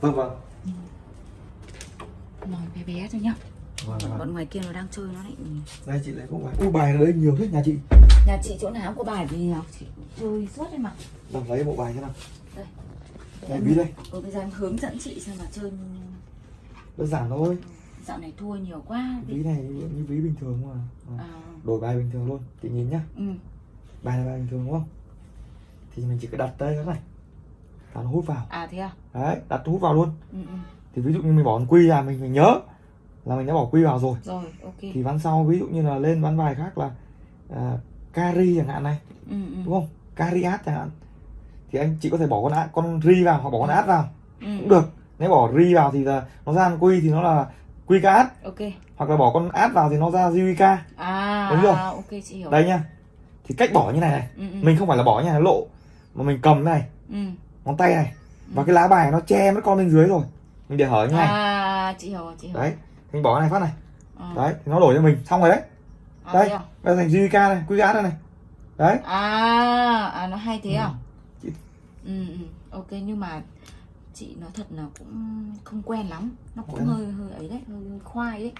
vâng vâng. Nói bé bé thôi nhá. Vâng, bọn, vâng. bọn ngoài kia nó đang chơi nó lại đây chị lấy cũng bài u bài ở đây nhiều thế nhà chị. Nhà chị chỗ nào cũng có bài gì nào chị chơi suốt đấy mà làm lấy bộ bài thế nào? Đây. Đây bí đây. Ừ, bây giờ em hướng dẫn chị xem mà chơi đơn giản thôi. Dạo này thua nhiều quá. Ví này như ví bình thường mà. À, đổi bài bình thường luôn chị nhìn nhá. Ừ. bài là bài bình thường đúng không? Thì mình chỉ cần đặt đây cái này đặt hút vào. À thế à? Đấy đặt hút vào luôn. Ừ, ừ. thì ví dụ như mình bỏ con quy ra mình phải nhớ là mình đã bỏ quy vào rồi. Rồi ok. Thì ván sau ví dụ như là lên ván bài khác là à, cari chẳng hạn này ừ, ừ. đúng không? Cari át chẳng hạn. Thì anh chị có thể bỏ con át con ri vào hoặc bỏ con át vào. Ừ. cũng được. Nếu bỏ ri vào thì là nó ra con quy thì nó là quy ca át ok. Hoặc là bỏ con át vào thì nó ra jiwika à Đúng rồi. ok chị hiểu. Đây nhá. Thì cách bỏ như này này. Ừ, ừ. mình không phải là bỏ như này lộ. Mà mình cầm này. Ừ. ngón tay này. Và cái lá bài nó che mất con bên dưới rồi. Mình để hở như này. À chị hiểu chị hiểu. Đấy mình bỏ cái này phát này. À. đấy nó đổi cho mình. Xong rồi đấy. À, đây bây giờ thành jiwika này át đây này. Đấy. À, à nó hay thế à? Chị- ừ, ừ. ok nhưng mà chị nói thật là cũng không quen lắm. Nó cũng hơi hơi ấy đấy hơi, hơi khoai đấy.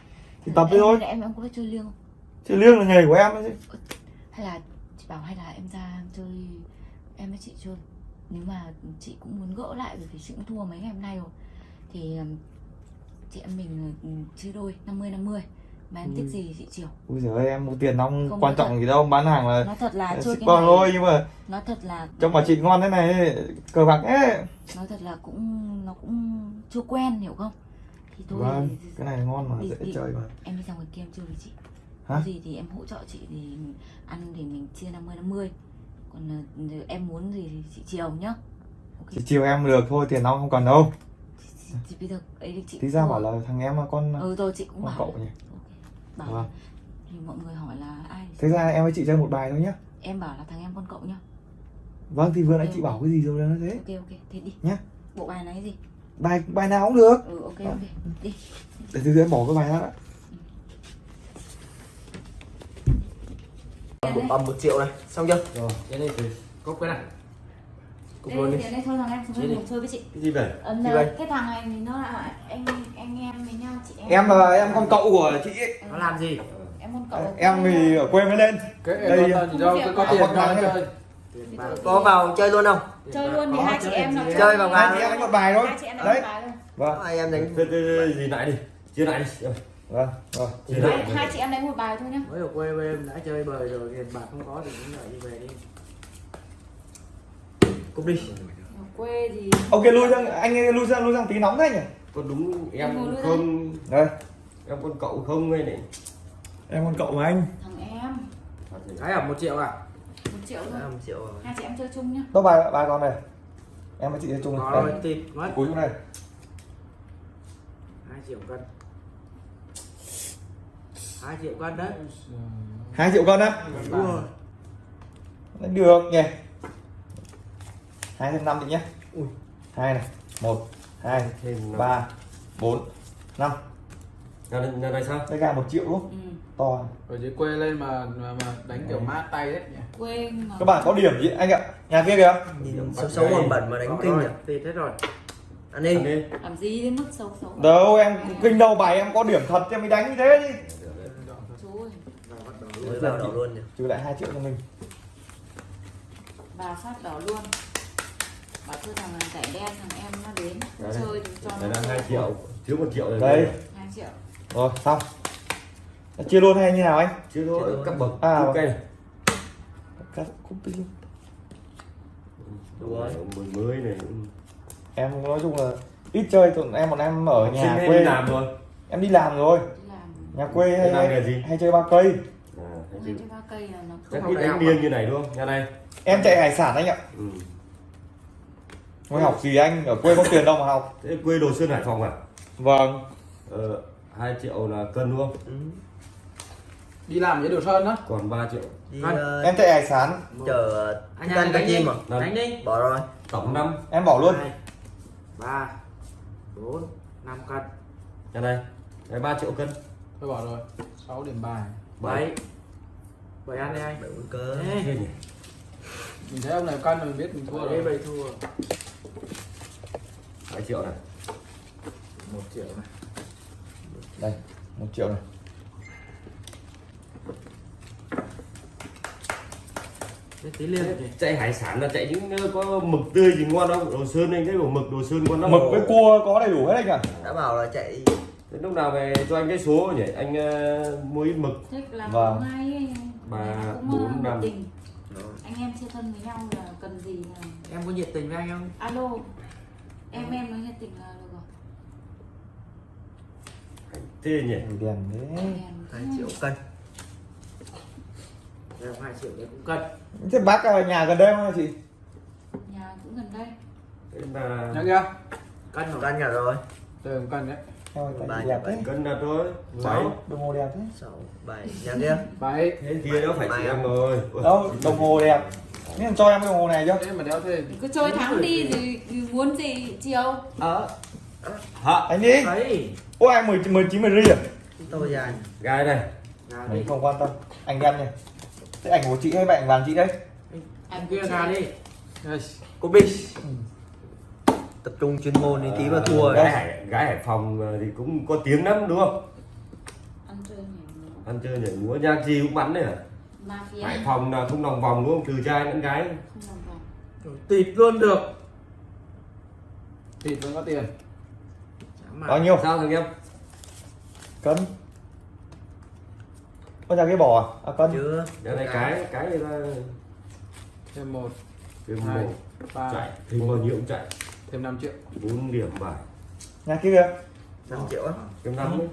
Thì tập đi thôi. em em có biết chơi liêng không? Chứ liêng là nghề của em đấy hay là chị bảo hay là em ra em chơi em với chị chơi nếu mà chị cũng muốn gỡ lại bởi vì chị cũng thua mấy ngày hôm nay rồi. Thì ừm, chị em mình ừm, chia đôi 50 50 mà em thích Ừ. gì thì chị chiều. Ui giời ơi em mua tiền Không quan trọng gì đâu bán hàng là nói thật là chơi cái này thôi nhưng mà nói thật là trong bà chị ngon thế này cờ bạc ấy nói thật là cũng nó cũng chưa quen hiểu không? Thì thôi vâng cái này ngon mà đi- dễ đi. chơi mà. em đi ra ngoài kia em chơi với chị. Hả? có gì thì em hỗ trợ chị thì ăn thì mình chia 50 50 còn ờ, em muốn gì thì chị chiều nhá. Ok. Chỉ chiều em được thôi tiền nong không cần đâu. Thì bây giờ ấy chị tí ra bảo là thằng em là con ừ rồi chị cũng con bảo cậu nhỉ? Bảo thì mọi người hỏi là ai thế ra em với chị chơi một bài thôi nhá. Em bảo là thằng em con cậu nhá. Vâng thì vừa nãy chị bảo cái gì rồi đó thế? Ok ok thế đi. Nhá. bộ bài này gì? Bài bài nào cũng được. Ừ ok Vâng. ok. Đi. Để từ từ em bỏ cái bài ra đã một bầm một triệu này xong chưa Rồi, cái này thì cốc cái này. cục luôn đi đây, đây thôi thằng em Chơi cùng chơi với chị Cái gì vậy? Ấn ờ, cái thằng này thì nó là anh anh em với nhau chị em em là em con cậu của chị ấy. nó làm gì em con cậu em thì ở quê mới lên Cái Đây, đâu, cái có à, tiền này. chơi. Có vào chơi luôn không chơi luôn thì hai chị chơi em đấy. Chơi vào chị em đánh một bài thôi đấy vâng hai em đánh Thế- thế- thế gì lại đi. Chia lại đi. Rồi, vâng. Rồi chia hai, chị em đánh một bài thôi nhá. Mới ở quê bên em đã chơi bời rồi tiền bạc không có thì cũng đợi đi về đi. Cục đi. Ở quê thì ok lui sang anh lui sang lui sang tí nóng thế nhỉ? Con đúng Em không đây. em con cậu không ngay này. em con cậu mà anh. Thằng em. Cái ở một triệu à? Một triệu thôi. Một triệu rồi. Hai chị em chơi chung nhá. Đâu bài bài con này? Em với chị chơi chung có này rồi đây thịt mất. Cuối chỗ này. Hai triệu cân hai triệu cân đấy. Hai triệu con á? Đúng rồi. Được nhỉ. Hai thêm năm đi nhé. Ui. Hai này. Một hai Thêm ba bốn năm. Nhà này, sao? đây gà một triệu đúng không? Ừ. to. Ở dưới quê lên mà mà, mà đánh kiểu mát tay đấy nhỉ. Quê mà các bạn có điểm gì? Anh ạ nhà kia kìa. Nhìn xấu xấu bẩn bẩn mà đánh kinh rồi, nhỉ? Thịt hết rồi. Ăn đi làm gì đến mức xấu xấu? Đâu em kinh đâu bài em có điểm thật thì em mới đánh như thế đi chú ơi Rồi bắt đầu mới vào đầu luôn nhỉ trừ lại hai triệu cho mình bà phát đỏ luôn bảo thôi thằng này giải đen thằng em nó đến Đấy. chơi cho Đây nó 2 triệu, thiếu 1 triệu rồi. Đây. hai triệu rồi xong chia luôn hay như nào anh Chưa thôi, các bậc. À. cây này. cắt cúp đi luôn Đúng rồi. Mười mới này. em nói chung là ít chơi tụi em bọn em ở nhà quê đi làm rồi. em đi làm rồi đi làm nhà quê hay, hay, hay chơi ba cây Ba là nó chắc ít đánh điên như này đúng không? Nhà này. em chạy hải sản anh ạ Ừ. mới học gì anh ở quê có tiền đâu mà học Thế quê Đồ Sơn Hải Phòng à? vâng Ờ, 2 triệu là cân đúng không? ừ. đi làm với đồ sơn đó Còn 3 triệu. đi ờ, em chạy hải sản chở anh cho đánh đi chim à đánh đi bỏ rồi Tổng 5. em bỏ luôn ba bốn năm cân Nhà này. Đấy 3 triệu cân. tôi bỏ rồi 6 điểm bài Bảy. Bảy ăn đi anh. Bảy cơ mình thấy ông này cân mình biết mình thua rồi. bảy thua. 2 triệu này. một triệu này. Đây một triệu này. Tí chạy hải sản là chạy những có mực tươi gì ngon đâu. Đồ sơn anh thấy bảo mực đồ sơn ngon lắm. Mực với cua có đầy đủ hết anh à đã bảo là chạy. Thế lúc nào về cho anh cái số nhỉ? Anh ờ, mua ít mực. Thích làm Vâng. ngay. Ba, bốn, ờ, năm. anh em chơi thân với nhau là cần gì là em có nhiệt tình với anh không? Alo. Em em nói nhiệt tình là được rồi. Thế nhỉ? Đèn đấy. Hai triệu cân. Em hai triệu đấy cũng cân. Thế bác ở nhà gần đây không hả chị? Nhà cũng gần đây. Thế là nhá kia cân một cân nhà rồi. Từ một cân đấy Em đẹp bảy. cân là thôi. Bảy. Sáu, đồng hồ đẹp thế. Sáu bảy. Nhà kia? Bảy. Thế kia nó phải chỉ em rồi đâu đồng hồ đẹp. Mà cho em cái đồng hồ này chưa? Thế mà đeo thêm. Cứ chơi thắng đi thì muốn gì chiều ờ. Hả? Anh đi. Đấy. Ôi anh mười mười chín mười ri à? Tôi dài gái này mình không quan tâm. Anh em này thế ảnh của chị hay bạn vàng chị đấy anh kia gà đi. Cô biết tập trung chuyên môn đi tí mà thua gái hải gái hải phòng ờ, thì cũng có tiếng lắm đúng không? Ăn chơi nhảy ăn chơi nhảy múa nhạc gì cũng bắn đấy mafia hải phòng là không lòng vòng đúng không? Từ trai lẫn gái. Không làm vòng. Thịt luôn được. Thịt vẫn có tiền. Bao nhiêu? Sao thằng em cân. Có ra cái bò à, à cân. Chưa. Giờ này cái cái. người ta thêm một. Thêm Hai. một. Ba. Chạy. Thêm bao nhiêu cũng chạy thêm 5 triệu. Bốn điểm bài nhà kia. Năm triệu á. Thêm năm đấy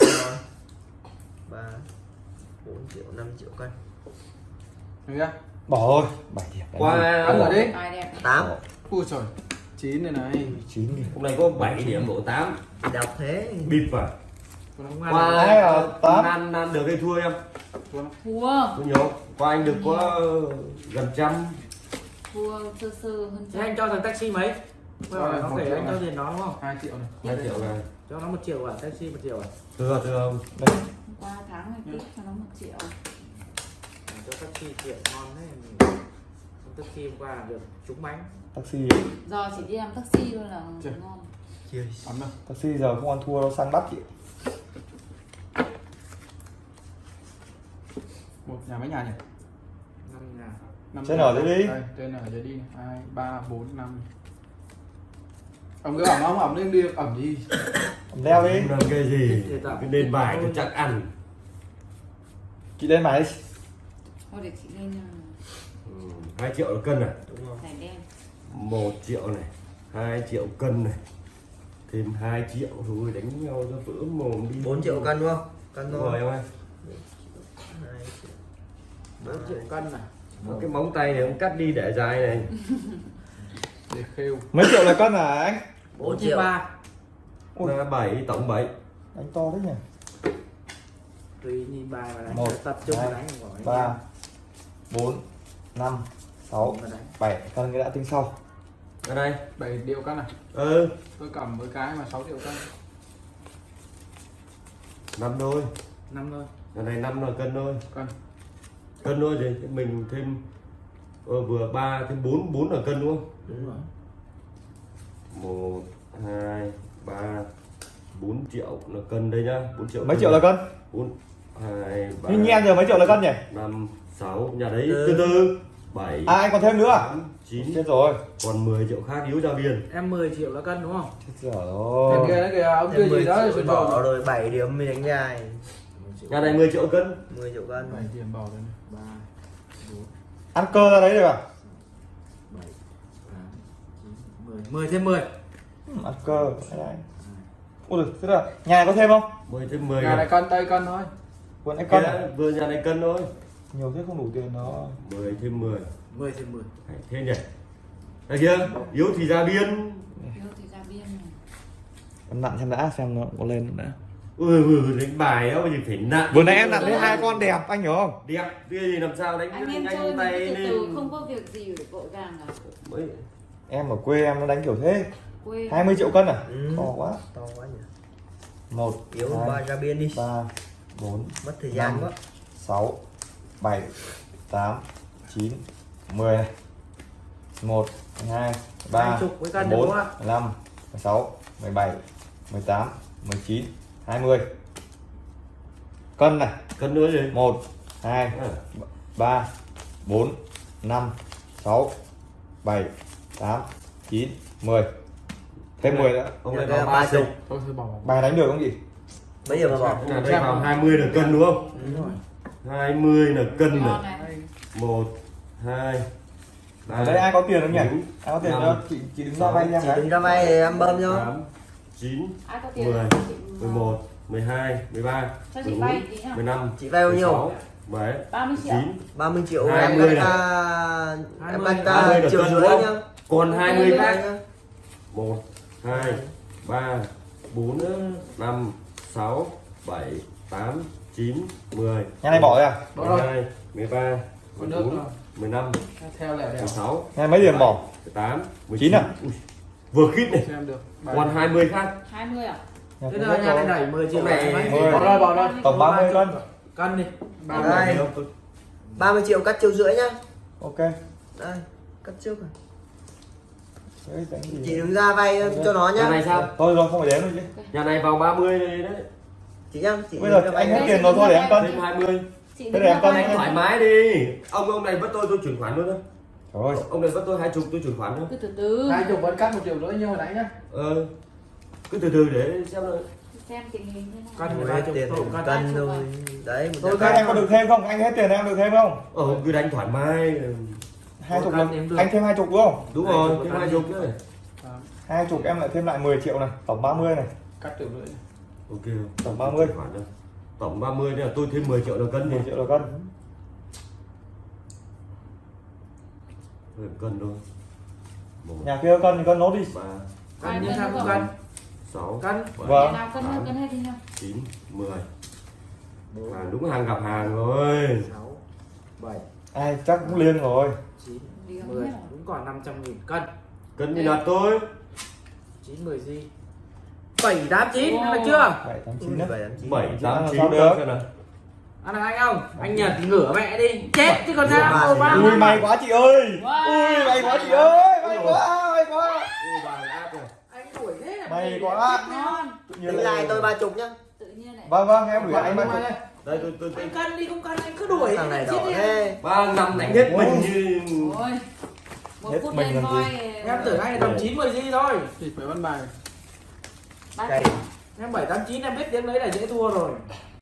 Rồi. ba bốn triệu năm triệu cân. Được chưa? Bỏ thôi. Bảy điểm. Đánh qua Cân rồi đi. Tài đẹp. Tám. Ui trời chín này này. Chín nghìn hôm nay có 7 điểm. Độ 8 đọc thế. Bịp vào ăn qua Ai à, tám. nan nan được hay thua em? Thua. Có nhiều. Qua anh được có gần trăm thua sơ sơ hơn Thế anh cho thằng taxi mấy? Nó kể triệu anh cho tiền nó đúng không? Hai triệu này. Hai triệu này. Cho nó một triệu à? Taxi một triệu à? Thưa thưa ông đây. Hôm qua tháng này tiếp cho nó một triệu. Cho taxi triệu ngon đấy. Con taxi hôm qua được trúng bánh. Taxi. Giờ chỉ đi làm taxi thôi là Chưa. ngon Chưa. đâu. Taxi giờ không ăn thua đâu sang đắt chị. Một nhà mấy nhà nhỉ? Năm nhà. năm Trên dưới đi. đây trên ở dưới đi. Này. hai ba bốn năm. Ông cứ ẩm ông ẩm lên đi ẩm đi. Leo đi. Làm cái gì? Cái nền bài cho chắc ăn. Chị lên máy đi. Thôi để chị lên ừ, hai triệu là cân này đúng không một triệu này hai triệu cân này thêm hai triệu thôi đánh nhau cho vỡ mồm đi. Bốn triệu cân đúng không? Cân rồi thôi em ơi. Hai triệu. Bốn triệu cân này Có cái móng tay này ông cắt đi để dài này. Để khêu. Mấy triệu là cân hả anh? Bốn triệu. ba? Ui. là bảy tổng bảy. Đánh to đấy nhỉ? Tùy nhìn bài mà đánh. Một, tập trung hai, đánh ba bốn năm sáu bảy. Cân cái đã tính sau. Ở đây. Bảy triệu cân này ừ. Tôi cầm với cái mà 6 triệu cân năm đôi. Năm thôi ở này năm là cân thôi cân cân thôi thì mình thêm ờ, vừa ba thêm bốn bốn là cân đúng không? Đúng rồi. Một hai ba bốn triệu là cân đây nhá. Bốn triệu mấy cân triệu là cân? Bốn hai ba nhưng nghe giờ mấy triệu là cân nhỉ? năm sáu nhà đấy từ từ bảy à anh còn thêm nữa à? chín. Chết rồi. Còn 10 triệu khác yếu ra biên em 10 triệu là cân đúng không? Chết rồi. Thằng kia đấy kìa ông kia thêm 10 gì đó triệu sườn bỏ rồi. 7 điểm mới đánh dài nhà này 10 triệu cân. 10 triệu cân. Bảy tiền bỏ rồi ba. Bốn ăn cơ ra đấy được à bảy tám chín mười. Mười thêm mười. Ừ, ăn cơ đấy đấy. ui giời, thế là nhà này có thêm không? 10 thêm 10 nhà này cân đây cân thôi. Vừa nãy cân à? Vừa nhà này cân thôi. Nhiều thế không đủ tiền nó 10 thêm 10 mười thêm mười. Đấy, thế nhỉ? Đây kia yếu thì ra biên. Yếu thì ra biên này. Em nặn xem đã xem nó có lên không đã ừ, ừ đánh bài đó thì phải nặng vừa nãy em nặn thấy hai con đẹp anh hiểu không? Đẹp kia gì làm sao đánh anh em nhanh chơi tay từ từ lên. không có việc gì để vội vàng à Mới- em ở quê em nó đánh kiểu thế. Quê. 20 triệu cân à? Ừ. to quá. To quá nhỉ. Một yếu ba ra biên đi. ba bốn mất thời gian Năm. quá. sáu bảy tám chín mười. Này một hai ba bốn đúng không ạ? năm 16 17 18 19 20 cân này. Cân nữa gì? 1 2 à, 3 4 5 6 7 8 9 10 thêm 10 nữa. Dạ, ông này là ba ba chục bài đánh được không gì Bây giờ mà bỏ. Đây vào 20 là cân đúng không? Đúng rồi. 20 là cân này. này. 1 2 ở đây ai có tiền không nhỉ? bốn, ai có tiền năm, đâu chị chị đứng ra vay nha Chị cái đứng ra vay thì em bơm cho. 8 9 ai có tiền 10, thì chị- 11 12 13 Cho chị 14 vay tí nào. 15 Chị vay bao nhiêu? 16 17 30 triệu 19 30 triệu em 20 cắt này. em 20 cắt 20 ca là triệu rưỡi nhá. còn 20 Đấy khác nhá. 1 2 3 4 5 6 7 8 9 10 nhà này bỏ rồi à Bỏ rồi. 12 13 Còn nước 14 rồi. 15 theo lẻ đẻo 16 nhà mấy tiền bỏ 18 Chín à? Vừa khít này. Còn 20 khác. 20 à? Nhà Thế nhà rồi. này đẩy 10 triệu? Mười. bỏ rồi bỏ rồi tổng 30 cân. Cân đi. ba Đây. mươi 30 triệu cắt triệu rưỡi nhá. ok. Đây, cắt trước rồi. Chị đứng ra vay cho nó nhà nhá. này sao? Thôi rồi không phải đếm nữa chứ. Nhà này vào 30 đây đấy. Chị nhá, chị bây giờ ra anh hết tiền rồi thôi để em cân. Thêm 20 chị để em ra cân thoải mái đi. Ông ông này bắt tôi tôi chuyển khoản luôn đó ơi. Ông này bắt tôi hai chục tôi chuyển khoản luôn cứ từ từ. Hai chục vẫn cắt một triệu rưỡi như hồi nãy nhá. Ờ cứ từ từ để xem rồi xem tình hình thế nào. Chục tiền cân. thôi. Đấy, một tôi cân. em có được thêm không? Anh hết tiền em được thêm không? Ờ cứ đánh thoải mái. Hai chục anh thêm hai chục đúng không? Đúng rồi thêm hai chục nữa hai chục em lại thêm lại 10 triệu này tổng 30 này. Cắt triệu rưỡi. Ok. Tổng 30. Chuyển khoản đâu. tổng 30 nên là tôi thêm 10 triệu là cân 10 đi triệu là cân cân thôi một nhà kia cân thì cân nốt đi ba Cân như Cân sao đúng cân. sáu Cân. bảy Vâng. Nhà nào cân cân hết đi nào chín mười mà đúng hàng gặp hàng rồi 6 7 ai chắc cũng liên rồi 9 Đi không 10 biết rồi. cũng còn 500 nghìn cân. cân như là tôi 9 10 gì? 7 8 9 Wow. được chưa? bảy tám Ừ, chín đấy bảy tám chín. bảy tám làm chín sao cân được? xem nào Ăn được anh không? Anh Nhật thì ngửa mẹ đi. Chết chứ còn sao? thì ba ngửa. ui may quá chị ơi ui may quá chị ơi may quá may quá. Anh đuổi thế là may mày quá ngon tự nhiên Tính lại tôi ba chục nhá. tự nhiên này vâng vâng em gửi anh Ba ba chục đây tôi tôi, Anh cân đi không cân anh cứ đuổi Thằng này chết đỏ thế. ba năm đánh hết mình như ôi một Hết phút mình lên làm coi gì? Em tưởng anh là tầm 9 10 gì thôi. thì phải văn bài. Em 7 8 9 em biết tiếng đấy là dễ thua rồi.